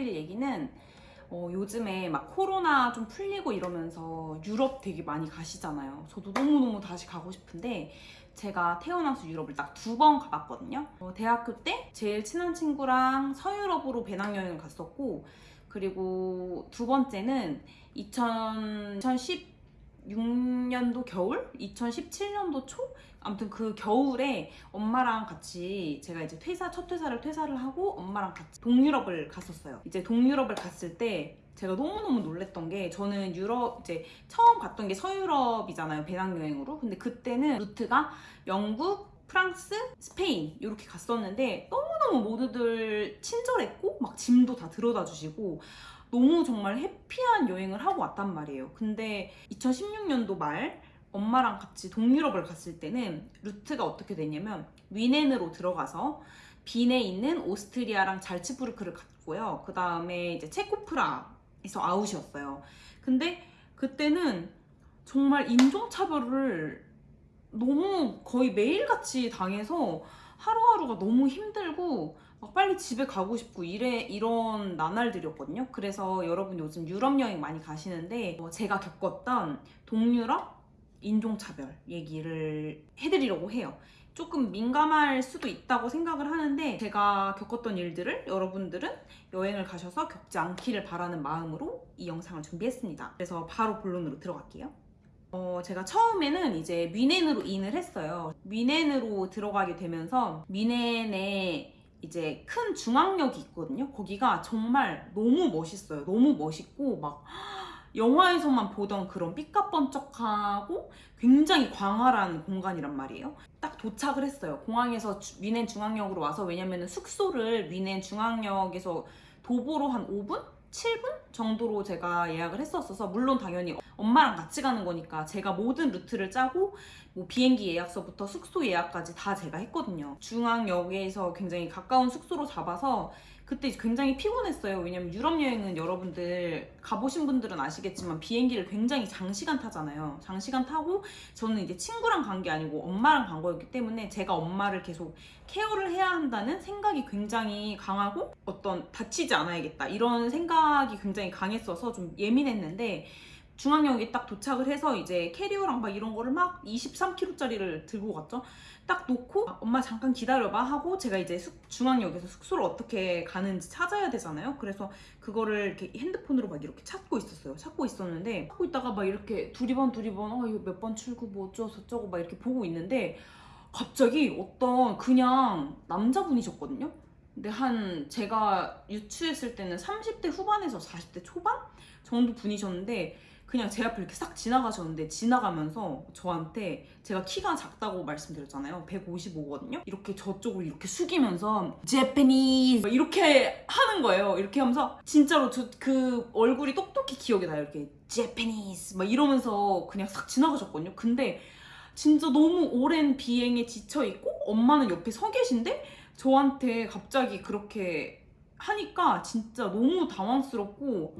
해드릴 얘기는 어, 요즘에 막 코로나 좀 풀리고 이러면서 유럽 되게 많이 가시잖아요. 저도 너무너무 다시 가고 싶은데 제가 태어나서 유럽을 딱 두 번 가봤거든요. 어, 대학교 때 제일 친한 친구랑 서유럽으로 배낭여행을 갔었고 그리고 두 번째는 2016년도 겨울? 2017년도 초? 아무튼 그 겨울에 엄마랑 같이 제가 이제 퇴사, 첫 퇴사를 퇴사를 하고 엄마랑 같이 동유럽을 갔었어요. 이제 동유럽을 갔을 때 제가 너무너무 놀랬던 게 저는 유럽 이제 처음 갔던 게 서유럽이잖아요. 배낭여행으로. 근데 그때는 루트가 영국, 프랑스, 스페인 이렇게 갔었는데 너무너무 모두들 친절했고 막 짐도 다 들어다 주시고 너무 정말 해피한 여행을 하고 왔단 말이에요. 근데 2016년도 말 엄마랑 같이 동유럽을 갔을 때는 루트가 어떻게 되냐면 위넨으로 들어가서 빈에 있는 오스트리아랑 잘츠부르크를 갔고요. 그 다음에 이제 체코프라에서 아웃이었어요. 근데 그때는 정말 인종차별을 너무 거의 매일같이 당해서 하루하루가 너무 힘들고 막 빨리 집에 가고 싶고 이래 이런 나날들이었거든요. 그래서 여러분 요즘 유럽 여행 많이 가시는데 어, 제가 겪었던 동유럽 인종차별 얘기를 해드리려고 해요. 조금 민감할 수도 있다고 생각을 하는데 제가 겪었던 일들을 여러분들은 여행을 가셔서 겪지 않기를 바라는 마음으로 이 영상을 준비했습니다. 그래서 바로 본론으로 들어갈게요. 어, 제가 처음에는 이제 미넨으로 인을 했어요. 미넨으로 들어가게 되면서 미넨에 이제 큰 중앙역이 있거든요. 거기가 정말 너무 멋있어요. 너무 멋있고 막 영화에서만 보던 그런 삐까뻔쩍하고 굉장히 광활한 공간이란 말이에요. 딱 도착을 했어요. 공항에서 주- 미넨 중앙역으로 와서 왜냐면 숙소를 미넨 중앙역에서 도보로 한 5분? 7분 정도로 제가 예약을 했었어서 물론 당연히 엄마랑 같이 가는 거니까 제가 모든 루트를 짜고 뭐 비행기 예약서부터 숙소 예약까지 다 제가 했거든요. 중앙역에서 굉장히 가까운 숙소로 잡아서 그때 굉장히 피곤했어요. 왜냐면 유럽 여행은 여러분들 가보신 분들은 아시겠지만 비행기를 굉장히 장시간 타잖아요. 장시간 타고 저는 이제 친구랑 간 게 아니고 엄마랑 간 거였기 때문에 제가 엄마를 계속 케어를 해야 한다는 생각이 굉장히 강하고 어떤 다치지 않아야겠다 이런 생각이 굉장히 강했어서 좀 예민했는데 중앙역에 딱 도착을 해서 이제 캐리어랑 막 이런 거를 막 23kg짜리를 들고 갔죠. 딱 놓고 엄마 잠깐 기다려봐 하고 제가 이제 숙- 중앙역에서 숙소를 어떻게 가는지 찾아야 되잖아요. 그래서 그거를 이렇게 핸드폰으로 막 이렇게 찾고 있었어요. 찾고 있었는데 찾고 있다가 막 이렇게 두리번 두리번 어 이거 몇 번 출구 뭐 어쩌고 저쩌고 막 이렇게 보고 있는데 갑자기 어떤 그냥 남자분이셨거든요. 근데 한 제가 유추했을 때는 30대 후반에서 40대 초반 정도 분이셨는데 그냥 제 앞을 이렇게 싹 지나가셨는데 지나가면서 저한테 제가 키가 작다고 말씀드렸잖아요. 155거든요. 이렇게 저쪽을 이렇게 숙이면서 제페니스 이렇게 하는 거예요. 이렇게 하면서 진짜로 저 그 얼굴이 똑똑히 기억이 나요. 이렇게 제페니스 막 이러면서 그냥 싹 지나가셨거든요. 근데 진짜 너무 오랜 비행에 지쳐 있고 엄마는 옆에 서 계신데 저한테 갑자기 그렇게 하니까 진짜 너무 당황스럽고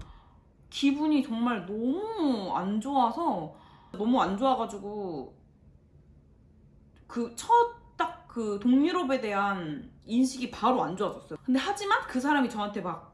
기분이 정말 너무 안 좋아서 너무 안 좋아가지고 그 첫 딱 그 동유럽에 대한 인식이 바로 안 좋아졌어요. 근데 하지만 그 사람이 저한테 막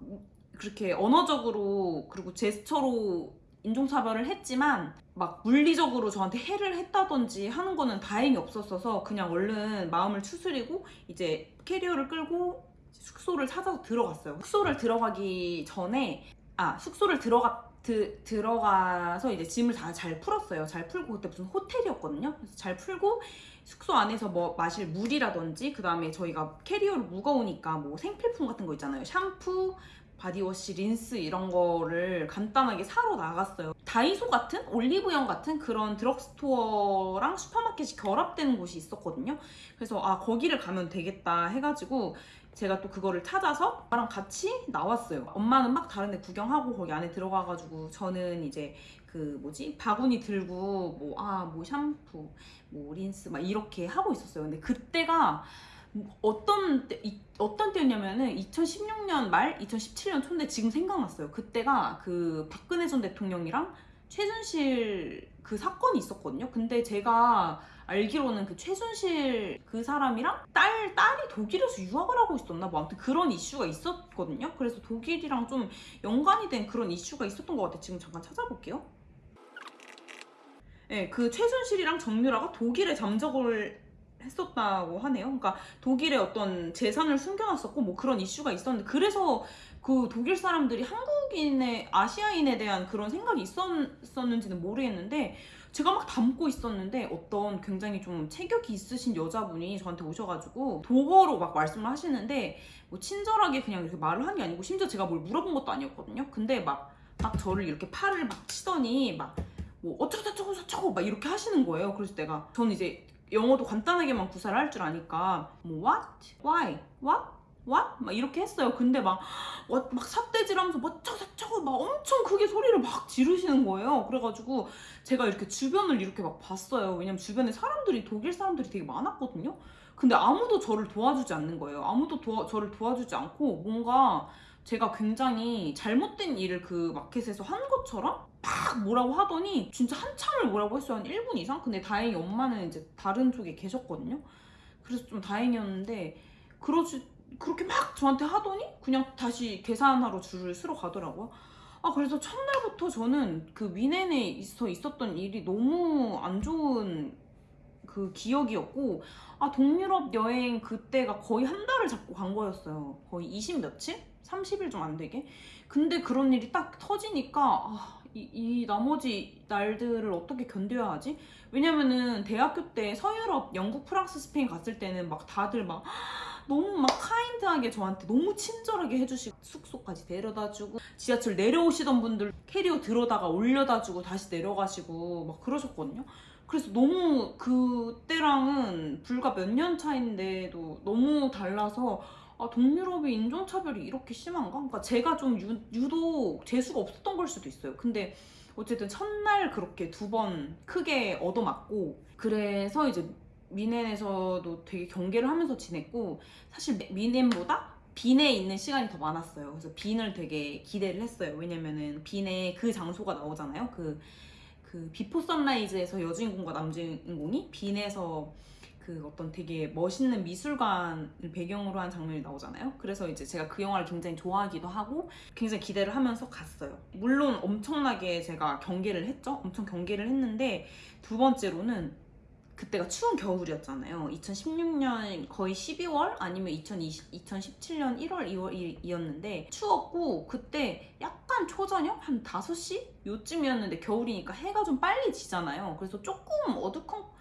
그렇게 언어적으로 그리고 제스처로 인종차별을 했지만 막 물리적으로 저한테 해를 했다든지 하는 거는 다행히 없었어서 그냥 얼른 마음을 추스리고 이제 캐리어를 끌고 숙소를 찾아서 들어갔어요. 숙소를 들어가기 전에 아 숙소를 들어가 드, 들어가서 이제 짐을 다 잘 풀었어요. 잘 풀고 그때 무슨 호텔이었거든요. 그래서 잘 풀고 숙소 안에서 뭐 마실 물이라든지 그 다음에 저희가 캐리어를 무거우니까 뭐 생필품 같은 거 있잖아요. 샴푸, body wash, 린스 이런 거를 간단하게 사러 나갔어요. 다이소 같은 올리브영 같은 그런 드럭스토어랑 슈퍼마켓이 결합되는 곳이 있었거든요. 그래서 아 거기를 가면 되겠다 해가지고 제가 또 그거를 찾아서 엄마랑 같이 나왔어요. 엄마는 막 다른 데 구경하고 거기 안에 들어가가지고 저는 이제 그 뭐지 바구니 들고 뭐아 뭐 샴푸 뭐 린스 막 이렇게 하고 있었어요. 근데 그때가 어떤 때, 이- 어떤 때였냐면은 2016년 말 2017년 초인데 지금 생각났어요. 그때가 그 박근혜 전 대통령이랑 최순실 그 사건이 있었거든요. 근데 제가 알기로는 그 최순실 그 사람이랑 딸 딸이 독일에서 유학을 하고 있었나 뭐 아무튼 그런 이슈가 있었거든요. 그래서 독일이랑 좀 연관이 된 그런 이슈가 있었던 것 같아요. 지금 잠깐 찾아볼게요. 네, 그 최순실이랑 정유라가 독일에 잠적을 했었다고 하네요. 그러니까 독일에 어떤 재산을 숨겨놨었고 뭐 그런 이슈가 있었는데 그래서 그 독일 사람들이 한국인의 아시아인에 대한 그런 생각이 있었는지는 모르겠는데 제가 막 담고 있었는데 어떤 굉장히 좀 체격이 있으신 여자분이 저한테 오셔가지고 독어로 막 말씀을 하시는데 뭐 친절하게 그냥 이렇게 말을 한 게 아니고 심지어 제가 뭘 물어본 것도 아니었거든요. 근데 막, 막 저를 이렇게 팔을 막 치더니 막 뭐 어쩌고저쩌고 저쩌고 막 이렇게 하시는 거예요. 그래서 내가 저는 이제 영어도 간단하게만 구사를 할 줄 아니까 뭐 what, why, what, what 막 이렇게 했어요. 근데 막 어, 막 삿대질하면서 뭐 어쩌고 저쩌고 막 엄청 크게 소리를 막 지르시는 거예요. 그래가지고 제가 이렇게 주변을 이렇게 막 봤어요. 왜냐면 주변에 사람들이 독일 사람들이 되게 많았거든요. 근데 아무도 저를 도와주지 않는 거예요. 아무도 도와, 저를 도와주지 않고 뭔가 제가 굉장히 잘못된 일을 그 마켓에서 한 것처럼 막 뭐라고 하더니 진짜 한참을 뭐라고 했어요. 한 1분 이상? 근데 다행히 엄마는 이제 다른 쪽에 계셨거든요. 그래서 좀 다행이었는데 그러지 그렇게 막 저한테 하더니 그냥 다시 계산하러 줄을 서러 가더라고요. 아 그래서 첫날부터 저는 그 위넨에 있어 있었던 일이 너무 안 좋은 그 기억이었고 아 동유럽 여행 그때가 거의 한 달을 잡고 간 거였어요. 거의 20 며칠? 30일 좀 안 되게. 근데 그런 일이 딱 터지니까 아, 이, 이 나머지 날들을 어떻게 견뎌야 하지? 왜냐면은 대학교 때 서유럽, 영국, 프랑스, 스페인 갔을 때는 막 다들 막 너무 막 카인드하게 저한테 너무 친절하게 해주시고 숙소까지 데려다주고 지하철 내려오시던 분들 캐리어 들어다가 올려다주고 다시 내려가시고 막 그러셨거든요. 그래서 너무 그때랑은 불과 몇 년 차인데도 너무 달라서 아, 동유럽의 인종차별이 이렇게 심한가? 그러니까 제가 좀 유, 유독 재수가 없었던 걸 수도 있어요. 근데 어쨌든 첫날 그렇게 두 번 크게 얻어맞고 그래서 이제 뮌헨에서도 되게 경계를 하면서 지냈고 사실 뮌헨보다 빈에 있는 시간이 더 많았어요. 그래서 빈을 되게 기대를 했어요. 왜냐면은 빈에 그 장소가 나오잖아요. 그, 그 Before Sunrise에서 여주인공과 남주인공이 빈에서 그 어떤 되게 멋있는 미술관을 배경으로 한 장면이 나오잖아요. 그래서 이제 제가 그 영화를 굉장히 좋아하기도 하고 굉장히 기대를 하면서 갔어요. 물론 엄청나게 제가 경계를 했죠. 엄청 경계를 했는데 두 번째로는 그때가 추운 겨울이었잖아요. 2016년 거의 12월 아니면 2020, 2017년 1월, 2월이었는데 추웠고 그때 약간 초저녁 한 5시 요쯤이었는데 겨울이니까 해가 좀 빨리 지잖아요. 그래서 조금 어두컴컴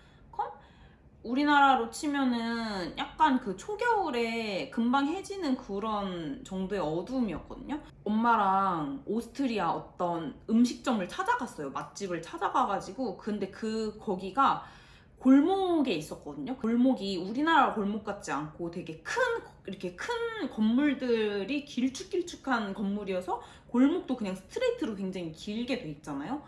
우리나라로 치면은 약간 그 초겨울에 금방 해지는 그런 정도의 어두움이었거든요. 엄마랑 오스트리아 어떤 음식점을 찾아갔어요. 맛집을 찾아가가지고 근데 그 거기가 골목에 있었거든요. 골목이 우리나라 골목 같지 않고 되게 큰 이렇게 큰 건물들이 길쭉길쭉한 건물이어서 골목도 그냥 스트레이트로 굉장히 길게 돼 있잖아요.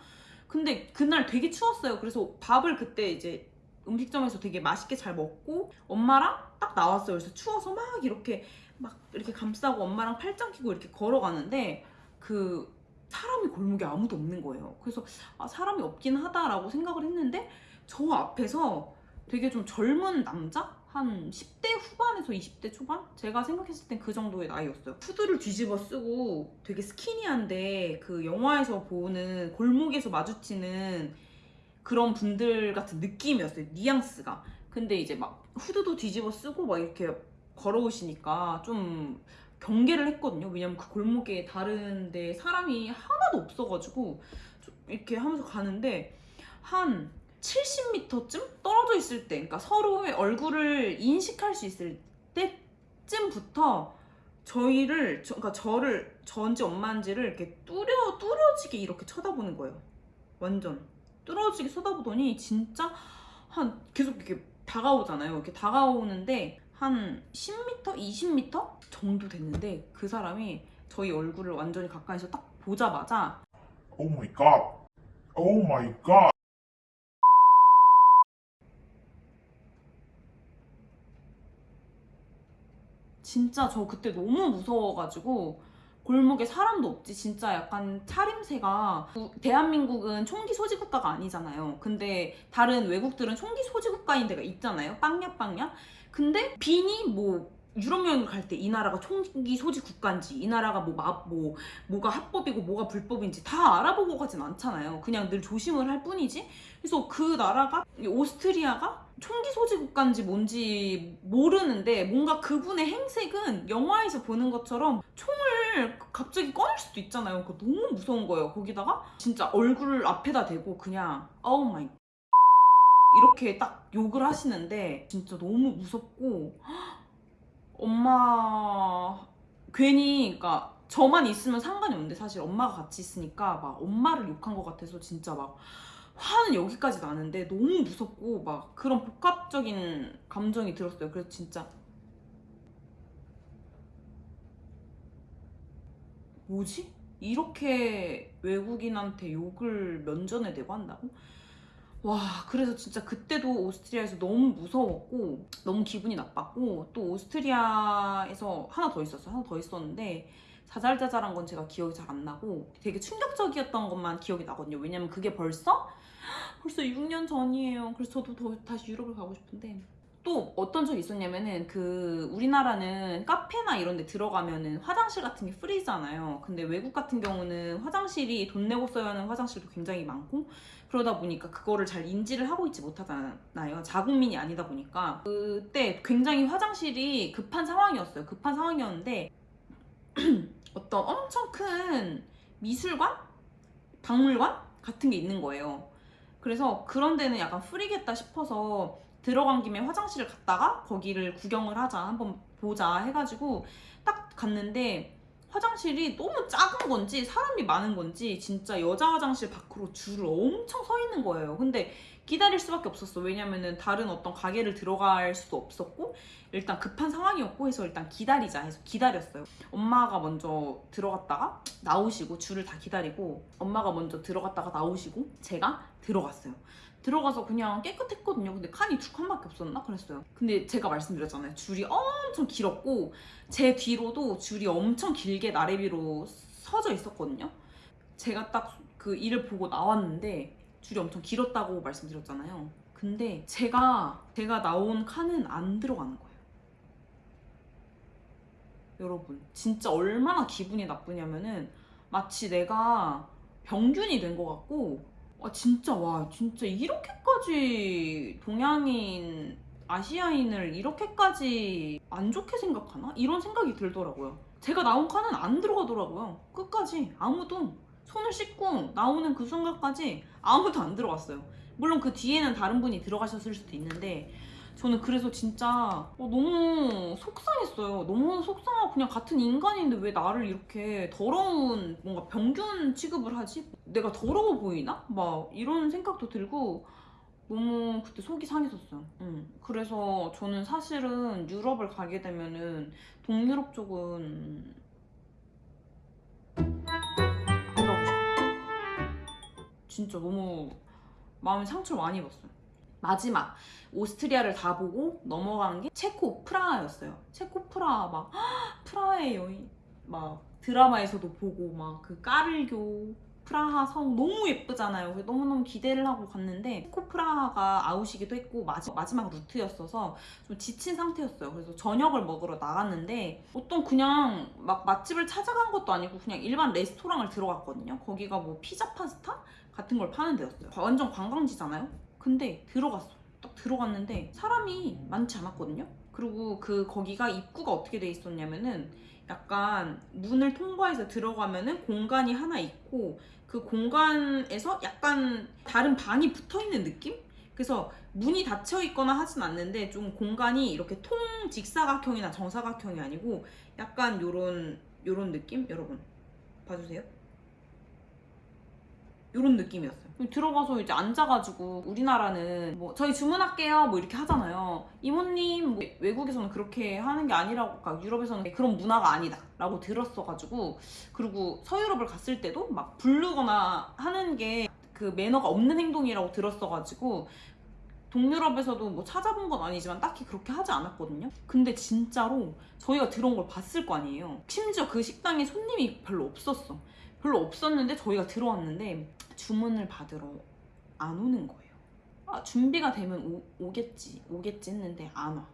근데 그날 되게 추웠어요. 그래서 밥을 그때 이제 음식점에서 되게 맛있게 잘 먹고 엄마랑 딱 나왔어요. 그래서 추워서 막 이렇게 막 이렇게 감싸고 엄마랑 팔짱 끼고 이렇게 걸어가는데 그 사람이 골목에 아무도 없는 거예요. 그래서 아, 사람이 없긴 하다라고 생각을 했는데 저 앞에서 되게 좀 젊은 남자? 한 10대 후반에서 20대 초반? 제가 생각했을 땐 그 정도의 나이였어요. 후드를 뒤집어 쓰고 되게 스키니한데 그 영화에서 보는 골목에서 마주치는 그런 분들 같은 느낌이었어요. 뉘앙스가. 근데 이제 막 후드도 뒤집어 쓰고 막 이렇게 걸어오시니까 좀 경계를 했거든요. 왜냐면 그 골목에 다른데 사람이 하나도 없어가지고 좀 이렇게 하면서 가는데 한 70m쯤 떨어져 있을 때, 그러니까 서로의 얼굴을 인식할 수 있을 때쯤부터 저희를, 저, 그러니까 저를, 저인지 엄마인지를 이렇게 뚜려, 뚜려지게 이렇게 쳐다보는 거예요. 완전. 뚜려지게 쳐다보더니 진짜 한 계속 이렇게 다가오잖아요. 이렇게 다가오는데 한 10m, 20m 정도 됐는데 그 사람이 저희 얼굴을 완전히 가까이서 딱 보자마자 Oh my god. Oh my god. 진짜 저 그때 너무 무서워가지고 골목에 사람도 없지. 진짜 약간 차림새가 우- 대한민국은 총기 소지 국가가 아니잖아요. 근데 다른 외국들은 총기 소지 국가인 데가 있잖아요. 빵야 빵야 근데 빈이 뭐 유럽 여행을 갈때 이 나라가 총기 소지 국가인지 이 나라가 뭐, 마, 뭐 뭐가 합법이고 뭐가 불법인지 다 알아보고 가진 않잖아요 그냥 늘 조심을 할 뿐이지 그래서 그 나라가 이 오스트리아가 총기 소지 국가인지 뭔지 모르는데 뭔가 그분의 행색은 영화에서 보는 것처럼 총을 갑자기 꺼낼 수도 있잖아요. 그거 너무 무서운 거예요. 거기다가 진짜 얼굴 앞에다 대고 그냥 oh my 이렇게 딱 욕을 하시는데 진짜 너무 무섭고 엄마 괜히 그러니까 저만 있으면 상관이 없는데 사실 엄마가 같이 있으니까 막 엄마를 욕한 것 같아서 진짜 막 화는 여기까지 나는데 너무 무섭고 막 그런 복합적인 감정이 들었어요. 그래서 진짜 뭐지? 이렇게 외국인한테 욕을 면전에 대고 한다고? 와 그래서 진짜 그때도 오스트리아에서 너무 무서웠고 너무 기분이 나빴고 또 오스트리아에서 하나 더 있었어요. 하나 더 있었는데 자잘자잘한 건 제가 기억이 잘 안 나고 되게 충격적이었던 것만 기억이 나거든요. 왜냐면 그게 벌써 벌써 6년 전이에요. 그래서 저도 더, 다시 유럽을 가고 싶은데 또 어떤 적이 있었냐면은 그 우리나라는 카페나 이런 데 들어가면은 화장실 같은 게 프리잖아요. 근데 외국 같은 경우는 화장실이 돈 내고 써야 하는 화장실도 굉장히 많고 그러다 보니까 그거를 잘 인지를 하고 있지 못하잖아요. 자국민이 아니다 보니까 그때 굉장히 화장실이 급한 상황이었어요. 급한 상황이었는데 어떤 엄청 큰 미술관? 박물관? 같은 게 있는 거예요. 그래서 그런 데는 약간 프리겠다 싶어서 들어간 김에 화장실을 갔다가 거기를 구경을 하자 한번 보자 해가지고 딱 갔는데 화장실이 너무 작은 건지 사람이 많은 건지 진짜 여자 화장실 밖으로 줄을 엄청 서 있는 거예요. 근데 기다릴 수밖에 없었어. 왜냐면은 다른 어떤 가게를 들어갈 수도 없었고 일단 급한 상황이었고 해서 일단 기다리자 해서 기다렸어요. 엄마가 먼저 들어갔다가 나오시고 줄을 다 기다리고 엄마가 먼저 들어갔다가 나오시고 제가 들어갔어요. 들어가서 그냥 깨끗했거든요. 근데 칸이 두 칸밖에 없었나 그랬어요. 근데 제가 말씀드렸잖아요. 줄이 엄청 길었고 제 뒤로도 줄이 엄청 길게 나래비로 서져 있었거든요. 제가 딱 그 일을 보고 나왔는데 줄이 엄청 길었다고 말씀드렸잖아요. 근데 제가 제가 나온 칸은 안 들어가는 거예요. 여러분 진짜 얼마나 기분이 나쁘냐면은 마치 내가 병균이 된 것 같고 아 진짜 와 진짜 이렇게까지 동양인 아시아인을 이렇게까지 안 좋게 생각하나 이런 생각이 들더라고요. 제가 나온 칸은 안 들어가더라고요. 끝까지 아무도 손을 씻고 나오는 그 순간까지 아무도 안 들어갔어요. 물론 그 뒤에는 다른 분이 들어가셨을 수도 있는데 저는 그래서 진짜 어, 너무 속상했어요. 너무 속상하고 그냥 같은 인간인데 왜 나를 이렇게 더러운 뭔가 병균 취급을 하지? 내가 더러워 보이나? 막 이런 생각도 들고 너무 그때 속이 상했었어요. 응. 그래서 저는 사실은 유럽을 가게 되면은 동유럽 쪽은 진짜 너무 마음에 상처를 많이 입었어요. 마지막 오스트리아를 다 보고 넘어간 게 체코 프라하였어요. 체코 프라하 막 헉, 프라하의 여인 막 드라마에서도 보고 막 그 까를교 프라하 성 너무 예쁘잖아요. 너무너무 기대를 하고 갔는데 체코 프라하가 아웃이기도 했고 마지, 마지막 루트였어서 좀 지친 상태였어요. 그래서 저녁을 먹으러 나갔는데 어떤 그냥 막 맛집을 찾아간 것도 아니고 그냥 일반 레스토랑을 들어갔거든요. 거기가 뭐 피자 파스타 같은 걸 파는 데였어요. 완전 관광지잖아요. 근데 들어갔어. 딱 들어갔는데 사람이 많지 않았거든요. 그리고 그 거기가 입구가 어떻게 돼 있었냐면은 약간 문을 통과해서 들어가면은 공간이 하나 있고 그 공간에서 약간 다른 방이 붙어 있는 느낌? 그래서 문이 닫혀 있거나 하진 않는데 좀 공간이 이렇게 통 직사각형이나 정사각형이 아니고 약간 요런 요런 느낌? 여러분 봐주세요. 요런 느낌이었어요. 들어가서 이제 앉아가지고 우리나라는 뭐 저희 주문할게요 뭐 이렇게 하잖아요. 이모님 뭐 외국에서는 그렇게 하는 게 아니라고 그러니까 유럽에서는 그런 문화가 아니다 라고 들었어가지고 그리고 서유럽을 갔을 때도 막 부르거나 하는 게 그 매너가 없는 행동이라고 들었어가지고 동유럽에서도 뭐 찾아본 건 아니지만 딱히 그렇게 하지 않았거든요. 근데 진짜로 저희가 들어온 걸 봤을 거 아니에요. 심지어 그 식당에 손님이 별로 없었어. 별로 없었는데 저희가 들어왔는데 주문을 받으러 안 오는 거예요. 아, 준비가 되면 오, 오겠지, 오겠지 했는데 안 와.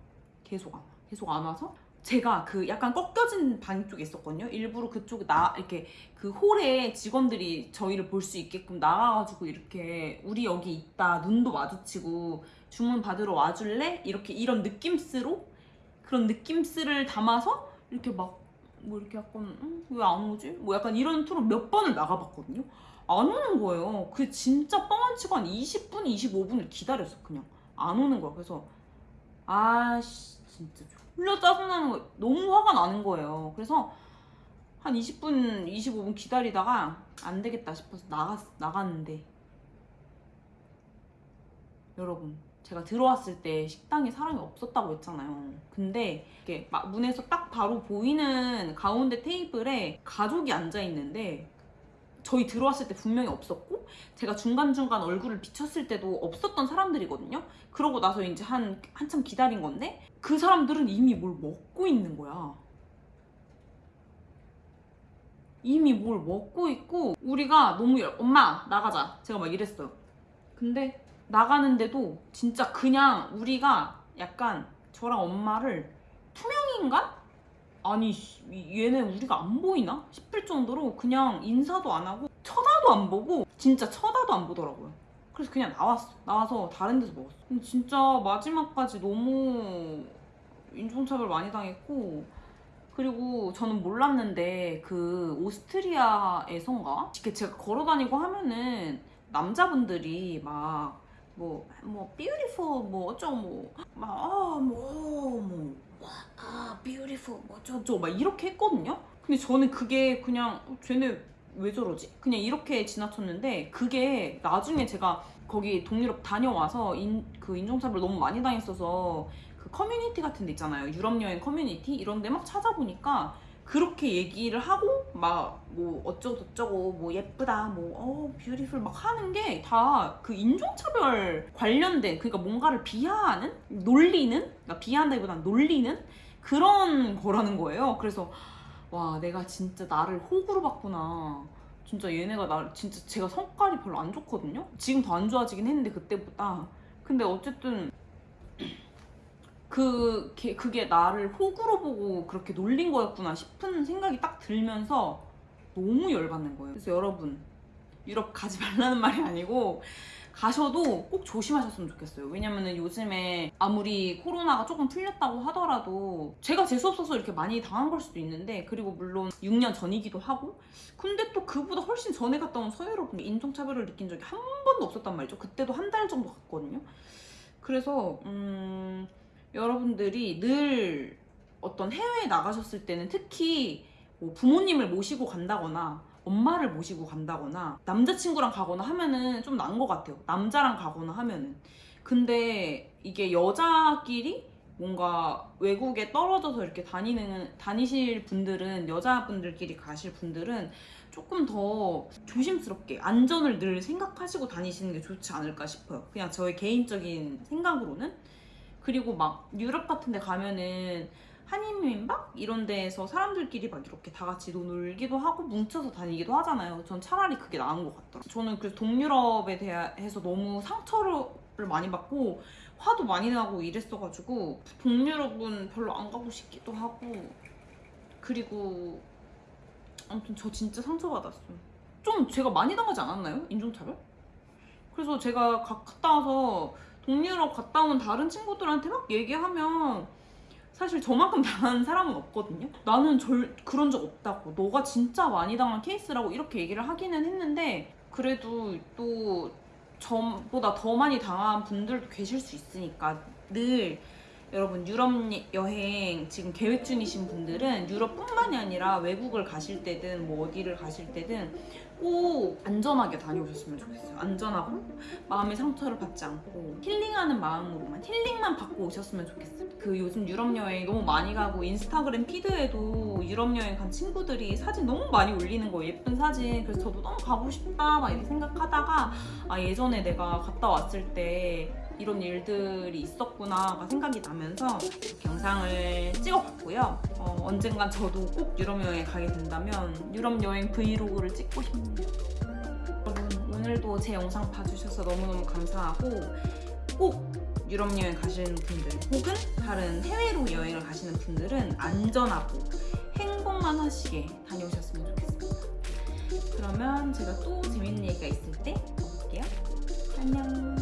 계속 안 와. 계속 안 와서 제가 그 약간 꺾여진 방 쪽에 있었거든요. 일부러 그쪽에 나 이렇게 그 홀에 직원들이 저희를 볼 수 있게끔 나가가지고 이렇게 우리 여기 있다 눈도 마주치고 주문 받으러 와줄래? 이렇게 이런 느낌스로 그런 느낌스를 담아서 이렇게 막 뭐 이렇게 약간 왜안 오지? 뭐 약간 이런 투로 몇 번을 나가봤거든요. 안 오는 거예요. 그 진짜 뻥안 치고 한 20분, 25분을 기다렸어 그냥 안 오는 거야. 그래서 아씨 진짜 졸려 짜증나는 거 너무 화가 나는 거예요. 그래서 한 20분, 25분 기다리다가 안 되겠다 싶어서 나갔, 나갔는데 여러분 제가 들어왔을 때 식당에 사람이 없었다고 했잖아요. 근데 이렇게 막 문에서 딱 바로 보이는 가운데 테이블에 가족이 앉아 있는데 저희 들어왔을 때 분명히 없었고 제가 중간중간 얼굴을 비쳤을 때도 없었던 사람들이거든요. 그러고 나서 이제 한 한참 기다린 건데 그 사람들은 이미 뭘 먹고 있는 거야. 이미 뭘 먹고 있고 우리가 너무 열... 엄마 나가자 제가 막 이랬어요. 근데 나가는데도 진짜 그냥 우리가 약간 저랑 엄마를 투명인간? 아니 씨, 얘네 우리가 안 보이나 싶을 정도로 그냥 인사도 안 하고 쳐다도 안 보고 진짜 쳐다도 안 보더라고요. 그래서 그냥 나왔어. 나와서 다른 데서 먹었어. 진짜 마지막까지 너무 인종차별 많이 당했고 그리고 저는 몰랐는데 그 오스트리아에선가 이렇게 제가 걸어다니고 하면은 남자분들이 막 뭐, 뭐, beautiful, 뭐, 어쩌고, 뭐, 막, 아, 뭐, 뭐, 와, 아, beautiful, 뭐, 어쩌고, 막 이렇게 했거든요? 근데 저는 그게 그냥, 어, 쟤네 왜 저러지? 그냥 이렇게 지나쳤는데, 그게 나중에 제가 거기 동유럽 다녀와서 인, 그 인종차별 너무 많이 당했어서 그 커뮤니티 같은 데 있잖아요. 유럽 여행 커뮤니티? 이런 데 막 찾아보니까 그렇게 얘기를 하고 막 뭐 어쩌고 저쩌고 뭐 예쁘다 뭐어 beautiful 막 하는 게 다 그 인종차별 관련된 그러니까 뭔가를 비하하는 놀리는 그러니까 비하한다기보다는 놀리는 그런 거라는 거예요. 그래서 와 내가 진짜 나를 호구로 봤구나. 진짜 얘네가 나 진짜 제가 성깔이 별로 안 좋거든요. 지금 더 안 좋아지긴 했는데 그때보다. 근데 어쨌든 그 걔- 그게 나를 호구로 보고 그렇게 놀린 거였구나 싶은 생각이 딱 들면서 너무 열받는 거예요. 그래서 여러분 유럽 가지 말라는 말이 아니고 가셔도 꼭 조심하셨으면 좋겠어요. 왜냐면은 요즘에 아무리 코로나가 조금 풀렸다고 하더라도 제가 재수 없어서 이렇게 많이 당한 걸 수도 있는데 그리고 물론 6년 전이기도 하고 근데 또 그보다 훨씬 전에 갔다 온 서유럽 인종차별을 느낀 적이 한 번도 없었단 말이죠. 그때도 한 달 정도 갔거든요. 그래서 음 여러분들이 늘 어떤 해외에 나가셨을 때는 특히 뭐 부모님을 모시고 간다거나 엄마를 모시고 간다거나 남자친구랑 가거나 하면은 좀 나은 것 같아요. 남자랑 가거나 하면은. 근데 이게 여자끼리 뭔가 외국에 떨어져서 이렇게 다니는 다니실 분들은 여자분들끼리 가실 분들은 조금 더 조심스럽게 안전을 늘 생각하시고 다니시는 게 좋지 않을까 싶어요. 그냥 저의 개인적인 생각으로는 그리고 막 유럽 같은 데 가면은 한인민박 이런 데에서 사람들끼리 막 이렇게 다 같이 놀기도 하고 뭉쳐서 다니기도 하잖아요. 전 차라리 그게 나은 것 같더라고요. 저는 그래서 동유럽에 대해서 너무 상처를 많이 받고 화도 많이 나고 이랬어가지고 동유럽은 별로 안 가고 싶기도 하고 그리고 아무튼 저 진짜 상처받았어요. 좀 제가 많이 당하지 않았나요? 인종차별? 그래서 제가 가- 갔다 와서 동유럽 갔다 온 다른 친구들한테 막 얘기하면 사실 저만큼 당한 사람은 없거든요. 나는 절 그런 적 없다고. 너가 진짜 많이 당한 케이스라고 이렇게 얘기를 하기는 했는데 그래도 또 저보다 더 많이 당한 분들도 계실 수 있으니까 늘 여러분 유럽 여행 지금 계획 중이신 분들은 유럽뿐만이 아니라 외국을 가실 때든 뭐 어디를 가실 때든 꼭 안전하게 다녀오셨으면 좋겠어요. 안전하고 마음의 상처를 받지 않고 힐링하는 마음으로만 힐링만 받고 오셨으면 좋겠어요. 그 요즘 유럽 여행 너무 많이 가고 인스타그램 피드에도 유럽 여행 간 친구들이 사진 너무 많이 올리는 거예요. 예쁜 사진. 그래서 저도 너무 가고 싶다 막 이렇게 생각하다가 아 예전에 내가 갔다 왔을 때 이런 일들이 있었구나가 생각이 나면서 영상을 찍어봤고요. 어, 언젠간 저도 꼭 유럽 여행 가게 된다면 유럽 여행 브이로그를 찍고 싶네요. 여러분 오늘도 제 영상 봐주셔서 너무너무 감사하고 꼭 유럽 여행 가시는 분들 혹은 다른 해외로 여행을 가시는 분들은 안전하고 행복만 하시게 다녀오셨으면 좋겠습니다. 그러면 제가 또 재밌는 얘기가 있을 때 볼게요. 안녕.